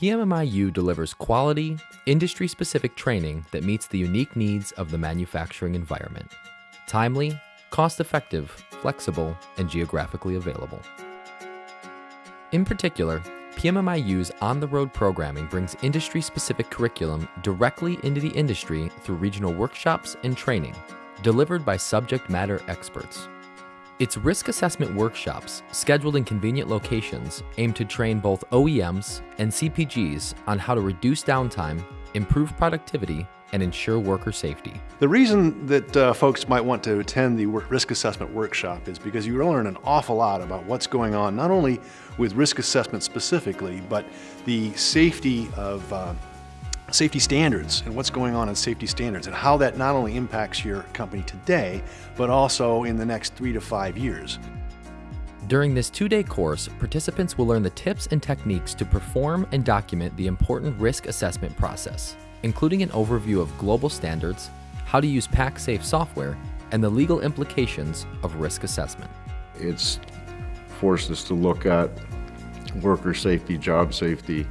PMMIU delivers quality, industry specific training that meets the unique needs of the manufacturing environment. Timely, cost effective, flexible, and geographically available. In particular, PMMIU's on the road programming brings industry specific curriculum directly into the industry through regional workshops and training, delivered by subject matter experts. Its risk assessment workshops, scheduled in convenient locations, aim to train both OEMs and CPGs on how to reduce downtime, improve productivity, and ensure worker safety. The reason that uh, folks might want to attend the risk assessment workshop is because you learn an awful lot about what's going on, not only with risk assessment specifically, but the safety of uh, safety standards and what's going on in safety standards and how that not only impacts your company today, but also in the next three to five years. During this two-day course, participants will learn the tips and techniques to perform and document the important risk assessment process, including an overview of global standards, how to use PacSafe software, and the legal implications of risk assessment. It's forced us to look at worker safety, job safety,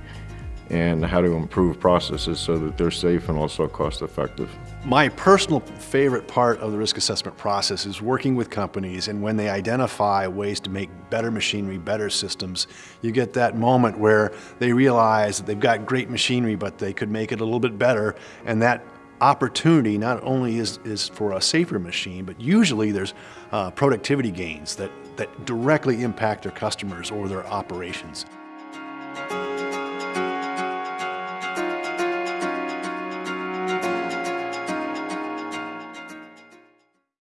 and how to improve processes so that they're safe and also cost effective. My personal favorite part of the risk assessment process is working with companies and when they identify ways to make better machinery, better systems, you get that moment where they realize that they've got great machinery but they could make it a little bit better and that opportunity not only is, is for a safer machine, but usually there's uh, productivity gains that, that directly impact their customers or their operations.